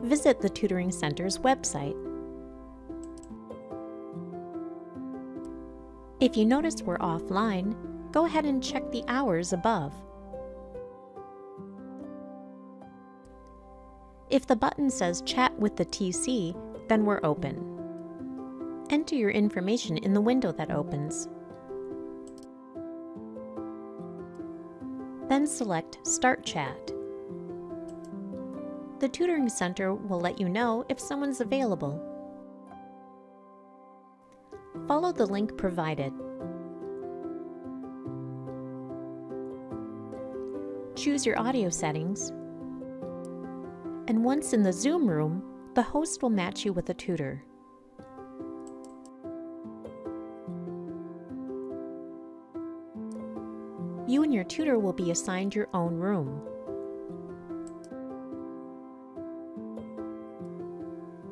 visit the Tutoring Center's website. If you notice we're offline, go ahead and check the hours above. If the button says Chat with the TC, then we're open. Enter your information in the window that opens. Then select Start Chat. The Tutoring Center will let you know if someone's available. Follow the link provided. Choose your audio settings. And once in the Zoom room, the host will match you with a tutor. You and your tutor will be assigned your own room.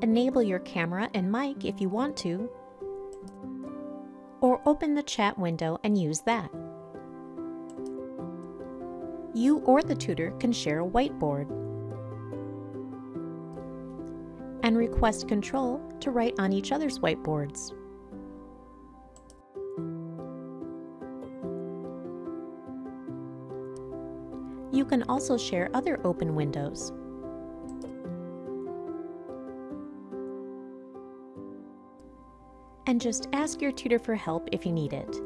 Enable your camera and mic if you want to, or open the chat window and use that. You or the tutor can share a whiteboard and request control to write on each other's whiteboards. You can also share other open windows. And just ask your tutor for help if you need it.